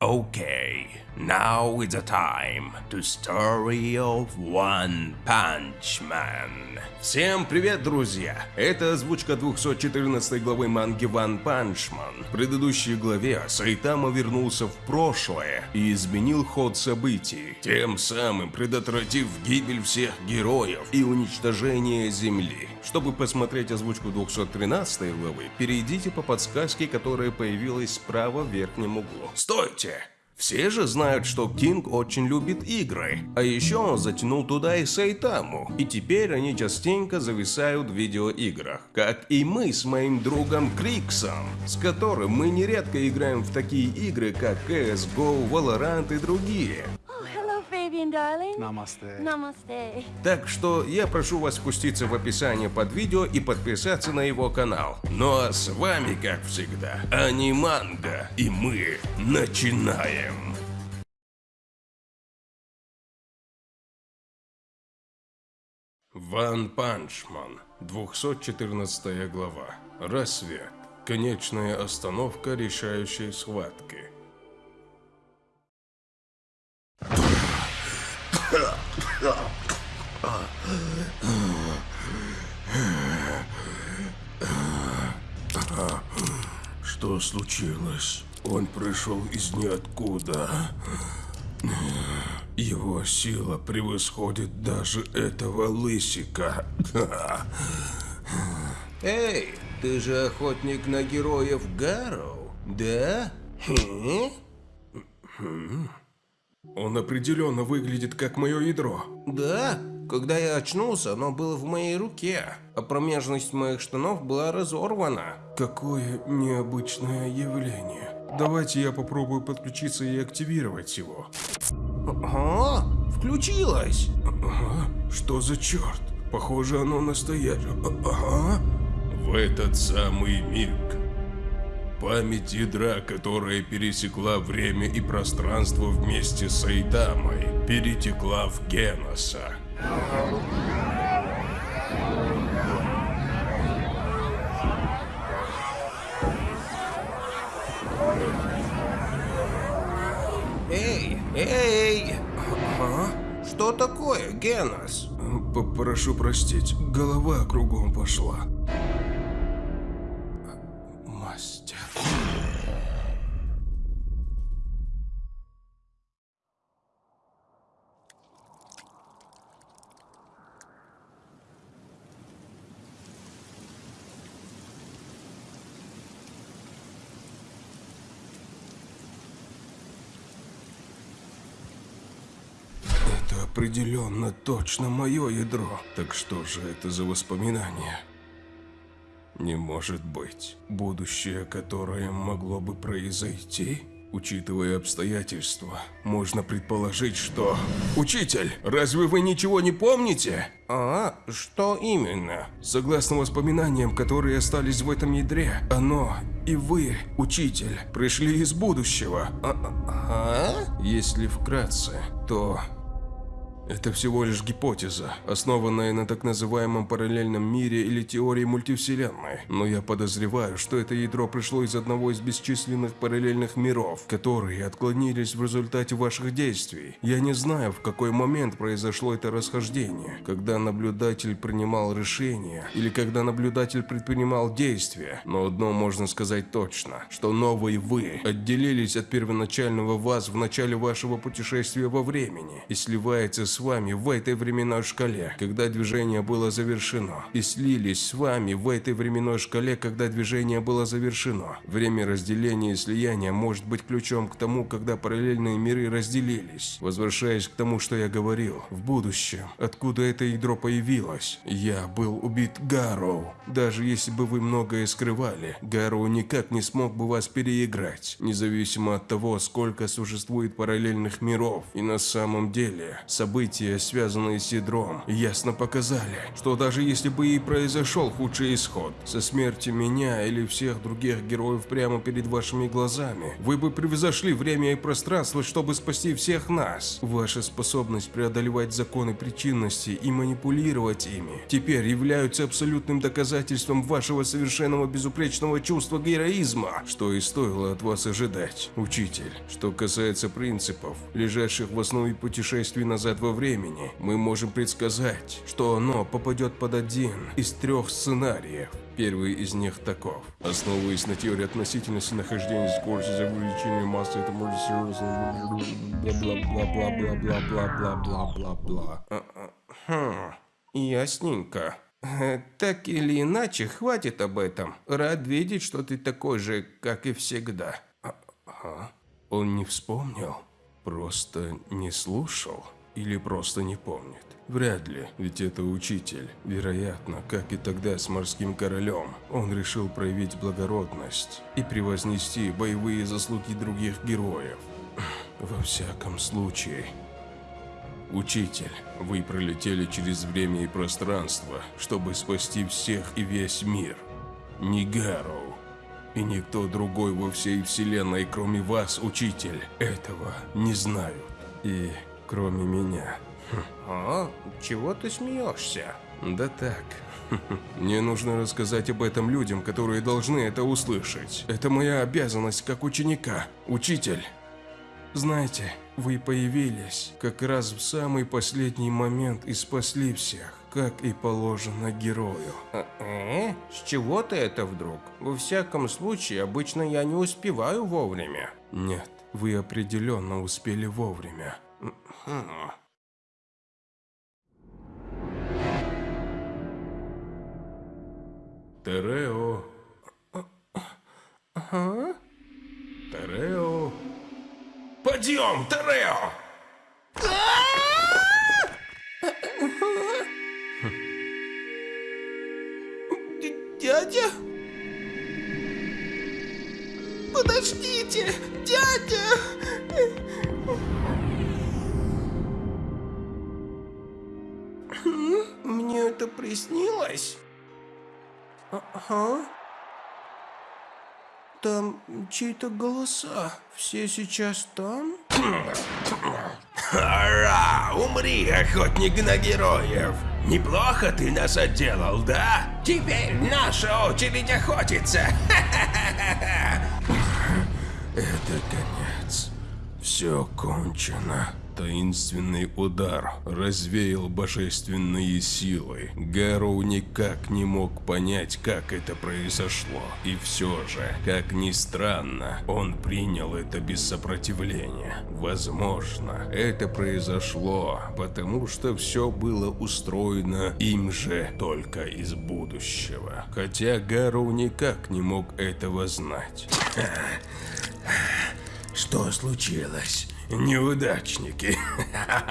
Okay, now is the time to story of One Punch Man. Всем привет, друзья! Это озвучка 214 главы манги One Punch Man. В предыдущей главе Сайтама вернулся в прошлое и изменил ход событий, тем самым предотвратив гибель всех героев и уничтожение Земли. Чтобы посмотреть озвучку 213 главы, перейдите по подсказке, которая появилась справа в верхнем углу. Стойте! Все же знают, что Кинг очень любит игры, а еще он затянул туда и Сайтаму, и теперь они частенько зависают в видеоиграх, как и мы с моим другом Криксом, с которым мы нередко играем в такие игры, как CSGO, Valorant и другие. Fabian, darling. Намасте. Namaste. Так что я прошу вас спуститься в описание под видео и подписаться на его канал. Ну а с вами, как всегда, Аниманга, и мы начинаем. Ван Панчман, 214 глава. Рассвет. Конечная остановка решающей схватки. Что случилось? Он пришел из ниоткуда. Его сила превосходит даже этого лысика. Эй, ты же охотник на героев Гарроу, да? Хм? Он определенно выглядит как мое ядро. Да, когда я очнулся, оно было в моей руке, а промежность моих штанов была разорвана. Какое необычное явление. Давайте я попробую подключиться и активировать его. Ага, включилось. Ага, что за черт? Похоже, оно настоящее. Ага. В этот самый миг Память ядра, которая пересекла время и пространство вместе с Айтамой, перетекла в Геноса. Эй, эй! Ага. Что такое, Генос? Попрошу простить, голова кругом пошла. Определенно точно мое ядро. Так что же это за воспоминания? Не может быть. Будущее, которое могло бы произойти? Учитывая обстоятельства, можно предположить, что... Учитель, разве вы ничего не помните? А, что именно? Согласно воспоминаниям, которые остались в этом ядре, оно и вы, учитель, пришли из будущего. А? а? Если вкратце, то это всего лишь гипотеза, основанная на так называемом параллельном мире или теории мультивселенной. Но я подозреваю, что это ядро пришло из одного из бесчисленных параллельных миров, которые отклонились в результате ваших действий. Я не знаю, в какой момент произошло это расхождение, когда наблюдатель принимал решение или когда наблюдатель предпринимал действия. Но одно можно сказать точно, что новый вы отделились от первоначального вас в начале вашего путешествия во времени и сливается с вами в этой временной шкале, когда движение было завершено, и слились с вами в этой временной шкале, когда движение было завершено. Время разделения и слияния может быть ключом к тому, когда параллельные миры разделились. Возвращаясь к тому, что я говорил, в будущем, откуда это ядро появилось, я был убит Гарроу. Даже если бы вы многое скрывали, Гарроу никак не смог бы вас переиграть, независимо от того, сколько существует параллельных миров. И на самом деле, события события, связанные с ядром, ясно показали, что даже если бы и произошел худший исход, со смертью меня или всех других героев прямо перед вашими глазами, вы бы превзошли время и пространство, чтобы спасти всех нас. Ваша способность преодолевать законы причинности и манипулировать ими теперь являются абсолютным доказательством вашего совершенного безупречного чувства героизма, что и стоило от вас ожидать, учитель. Что касается принципов, лежащих в основе путешествий назад во времени, мы можем предсказать, что оно попадет под один из трех сценариев. Первый из них таков. Основываясь на теории относительности нахождения скорости за увеличение массы, это может серьезно... Бла-бла-бла-бла-бла-бла-бла-бла-бла-бла. А, а, Хм, ясненько. Так или иначе, хватит об этом. Рад видеть, что ты такой же, как и всегда. А, Ага. Он не вспомнил? Просто не слушал? Или просто не помнит? Вряд ли, ведь это учитель. Вероятно, как и тогда с морским королем, он решил проявить благородность и превознести боевые заслуги других героев. Во всяком случае, Учитель, вы пролетели через время и пространство, чтобы спасти всех и весь мир. Не Гарроу. И никто другой во всей вселенной, кроме вас, учитель, этого не знают. И кроме меня. А, чего ты смеешься? Да так. Мне нужно рассказать об этом людям, которые должны это услышать. Это моя обязанность как ученика. Учитель. Знаете, вы появились как раз в самый последний момент и спасли всех, как и положено герою. Э? С чего ты это вдруг? Во всяком случае, обычно я не успеваю вовремя. Нет, вы определенно успели вовремя. Мгм. Терео. Ага. Терео. Подъем, Терео! Дядя? Подождите, дядя! Приснилось? Ага. Там чьи-то голоса. Все сейчас там? Ара, умри, охотник на героев! Неплохо ты нас отделал, да? Теперь наша очередь охотиться! Это конец. Все кончено. Таинственный удар развеял божественные силы. Гарроу никак не мог понять, как это произошло. И все же, как ни странно, он принял это без сопротивления. Возможно, это произошло, потому что все было устроено им же только из будущего. Хотя Гарроу никак не мог этого знать. Что случилось? Неудачники.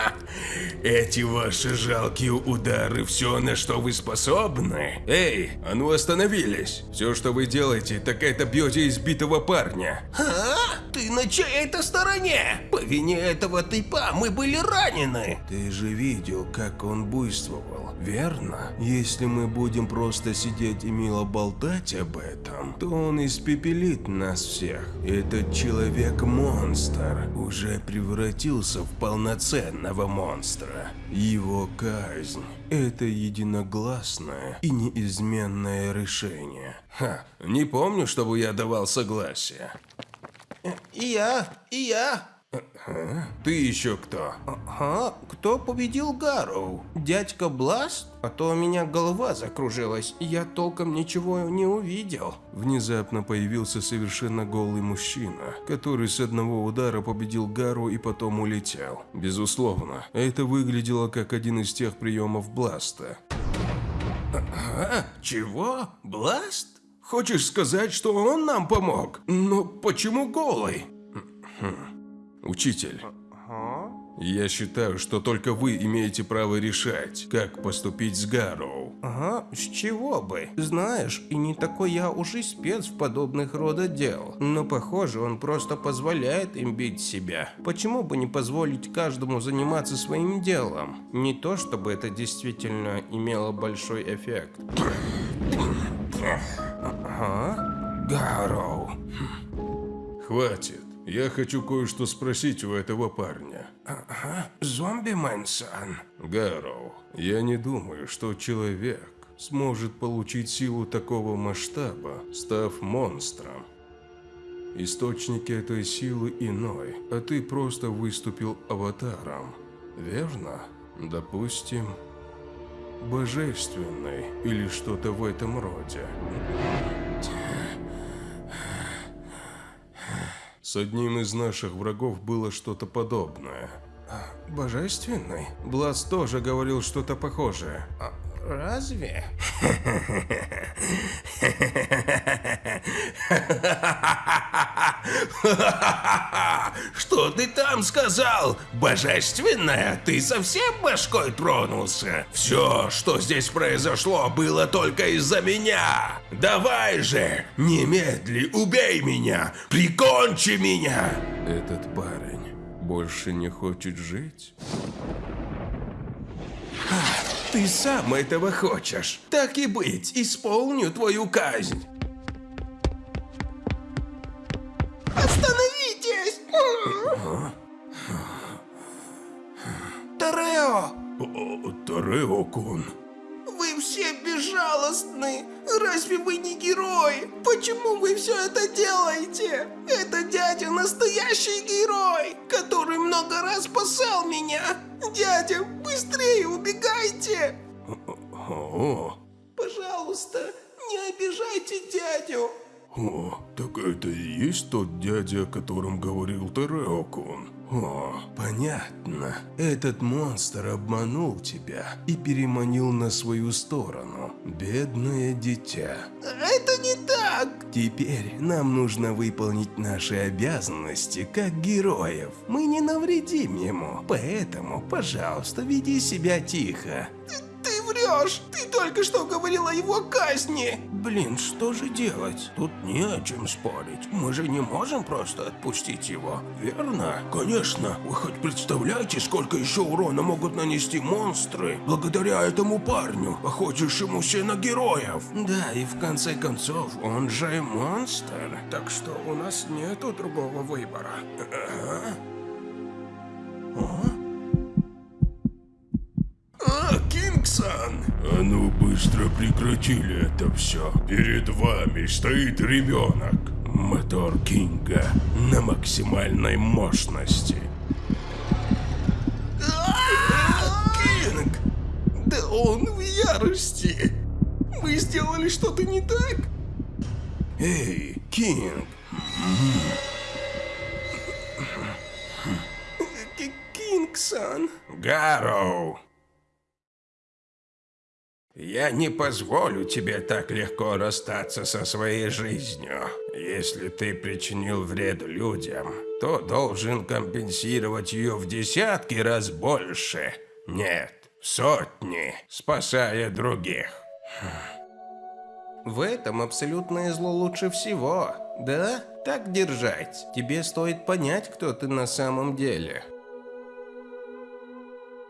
Эти ваши жалкие удары, все, на что вы способны? Эй, а ну остановились! Все, что вы делаете, так это бьете избитого парня. А? Ты на чьей-то стороне? По вине этого типа мы были ранены. Ты же видел, как он буйствовал, верно? Если мы будем просто сидеть и мило болтать об этом, то он испепелит нас всех. Этот человек-монстр уже превратился в полноценного монстра. Его казнь – это единогласное и неизменное решение. Ха, не помню, чтобы я давал согласие. И я, и я. Ты еще кто? Ага, кто победил Гарроу? Дядька Бласт? А то у меня голова закружилась, я толком ничего не увидел. Внезапно появился совершенно голый мужчина, который с одного удара победил Гару и потом улетел. Безусловно, это выглядело как один из тех приемов Бласта. А, чего? Бласт? Хочешь сказать, что он нам помог? Но почему голый? Учитель, я считаю, что только вы имеете право решать, как поступить с Гарроу. Ага, с чего бы? Знаешь, и не такой я уж и спец в подобных рода дел. Но похоже, он просто позволяет им бить себя. Почему бы не позволить каждому заниматься своим делом? Не то, чтобы это действительно имело большой эффект. Ага. Гарроу. Хватит. Я хочу кое-что спросить у этого парня. Ага. Зомби-мэн-сан. Гарроу, я не думаю, что человек сможет получить силу такого масштаба, став монстром. Источники этой силы иной, а ты просто выступил аватаром. Верно? Допустим, божественный или что-то в этом роде. С одним из наших врагов было что-то подобное. Божественный? Блас тоже говорил что-то похожее. А, разве? Что ты там сказал? Божественная? Ты совсем башкой тронулся? Все, что здесь произошло, было только из-за меня. Давай же, немедли, убей меня, прикончи меня. Этот парень больше не хочет жить? Ты сам этого хочешь. Так и быть, исполню твою казнь. Тарео-кун. Вы все безжалостны. Разве вы не герои? Почему вы все это делаете? Это дядя настоящий герой, который много раз спасал меня. Дядя, быстрее убегайте! О, Пожалуйста, не обижайте дядю. О, так это и есть тот дядя, о котором говорил Тарео-кун. О, понятно. Этот монстр обманул тебя и переманил на свою сторону. Бедное дитя. Это не так. Теперь нам нужно выполнить наши обязанности как героев. Мы не навредим ему, поэтому, пожалуйста, веди себя тихо. Врешь. Ты только что говорил о его казни. Блин, что же делать? Тут не о чем спорить. Мы же не можем просто отпустить его, верно? Конечно, вы хоть представляете, сколько еще урона могут нанести монстры благодаря этому парню, охотящемуся на героев? Да, и в конце концов, он же монстр. Так что у нас нету другого выбора. А, быстро прекратили это все. Перед вами стоит ребенок. Мотор Кинга на максимальной мощности. Кинг! Да он в ярости! Вы сделали что-то не так? Эй, Кинг, К- Кингсон! Гарроу! Я не позволю тебе так легко расстаться со своей жизнью. Если ты причинил вред людям, то должен компенсировать ее в десятки раз больше. Нет, в сотни, спасая других. В этом абсолютное зло лучше всего, да? Так держать. Тебе стоит понять, кто ты на самом деле.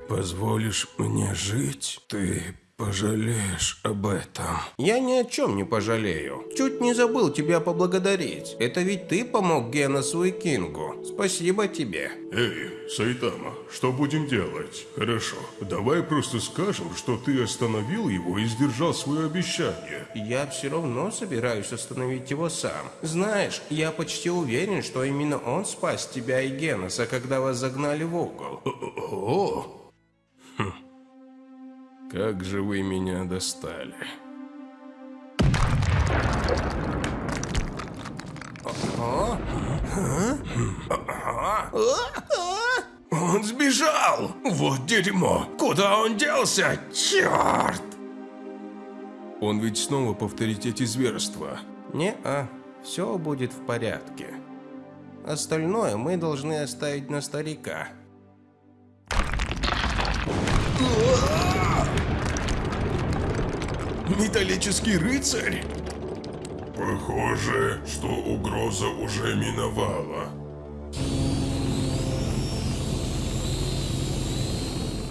Позволишь мне жить? Ты пожалеешь об этом. Я ни о чем не пожалею. Чуть не забыл тебя поблагодарить. Это ведь ты помог Геносу и Кингу. Спасибо тебе. Эй, Сайтама, что будем делать? Хорошо, давай просто скажем, что ты остановил его и сдержал свое обещание. Я все равно собираюсь остановить его сам. Знаешь, я почти уверен, что именно он спас тебя и Геноса, когда вас загнали в угол. О! Хм. Как же вы меня достали. Он сбежал! Вот дерьмо! Куда он делся? Черт! Он ведь снова повторить эти зверства. Не-а, все будет в порядке. Остальное мы должны оставить на старика. Металлический рыцарь? Похоже, что угроза уже миновала.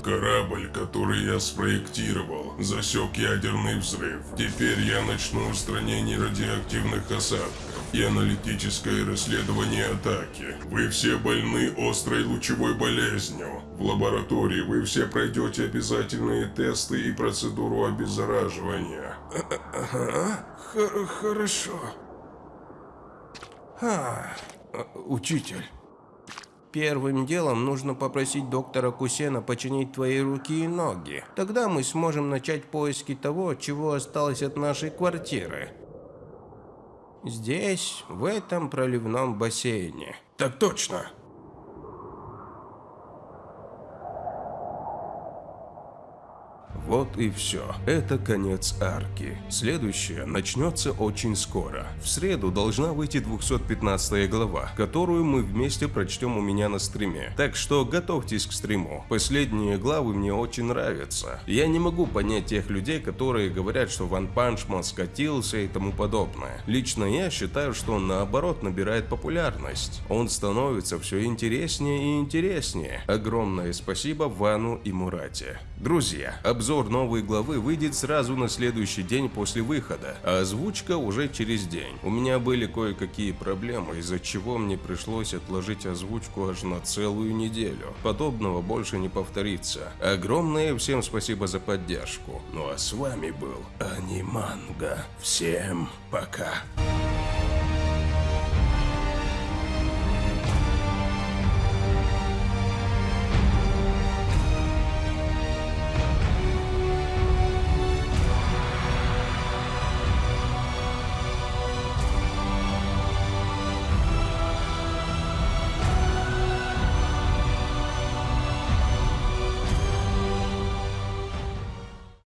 Корабль, который я спроектировал, засек ядерный взрыв. Теперь я начну устранение радиоактивных осадков и аналитическое расследование атаки. Вы все больны острой лучевой болезнью. В лаборатории вы все пройдете обязательные тесты и процедуру обеззараживания. Хорошо. А, э, учитель. Первым делом нужно попросить доктора Кусена починить твои руки и ноги. Тогда мы сможем начать поиски того, чего осталось от нашей квартиры. Здесь, в этом проливном бассейне. Так точно. Вот и все. Это конец арки. Следующее начнется очень скоро. В среду должна выйти 215 глава, которую мы вместе прочтем у меня на стриме. Так что готовьтесь к стриму. Последние главы мне очень нравятся. Я не могу понять тех людей, которые говорят, что Ванпанчман скатился и тому подобное. Лично я считаю, что он наоборот набирает популярность. Он становится все интереснее и интереснее. Огромное спасибо Вану и Мурате. Друзья, обзор новой главы выйдет сразу на следующий день после выхода, а озвучка уже через день. У меня были кое-какие проблемы, из-за чего мне пришлось отложить озвучку аж на целую неделю. Подобного больше не повторится. Огромное всем спасибо за поддержку. Ну а с вами был Аниманга. Всем пока.